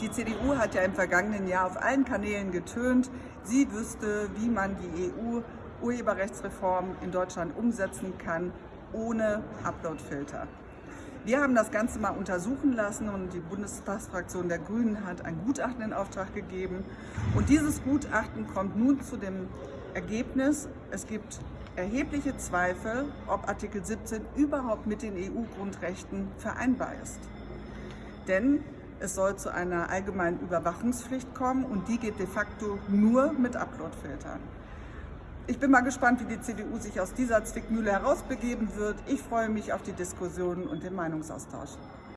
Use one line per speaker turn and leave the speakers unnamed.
Die CDU hat ja im vergangenen Jahr auf allen Kanälen getönt, sie wüsste, wie man die EU-Urheberrechtsreform in Deutschland umsetzen kann, ohne Uploadfilter. Wir haben das Ganze mal untersuchen lassen und die Bundestagsfraktion der Grünen hat ein Gutachten in Auftrag gegeben. Und dieses Gutachten kommt nun zu dem Ergebnis, es gibt erhebliche Zweifel, ob Artikel 17 überhaupt mit den EU-Grundrechten vereinbar ist. Denn es soll zu einer allgemeinen Überwachungspflicht kommen und die geht de facto nur mit Uploadfiltern. Ich bin mal gespannt, wie die CDU sich aus dieser Zwickmühle herausbegeben wird. Ich freue mich auf die Diskussion und den Meinungsaustausch.